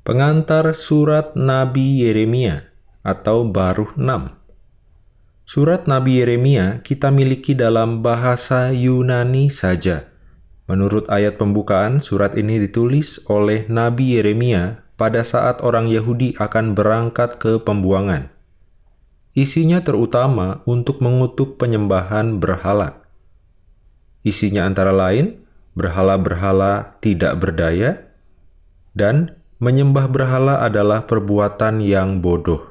Pengantar Surat Nabi Yeremia atau Baruh 6 Surat Nabi Yeremia kita miliki dalam bahasa Yunani saja. Menurut ayat pembukaan, surat ini ditulis oleh Nabi Yeremia pada saat orang Yahudi akan berangkat ke pembuangan. Isinya terutama untuk mengutuk penyembahan berhala. Isinya antara lain, berhala-berhala tidak berdaya, dan Menyembah berhala adalah perbuatan yang bodoh.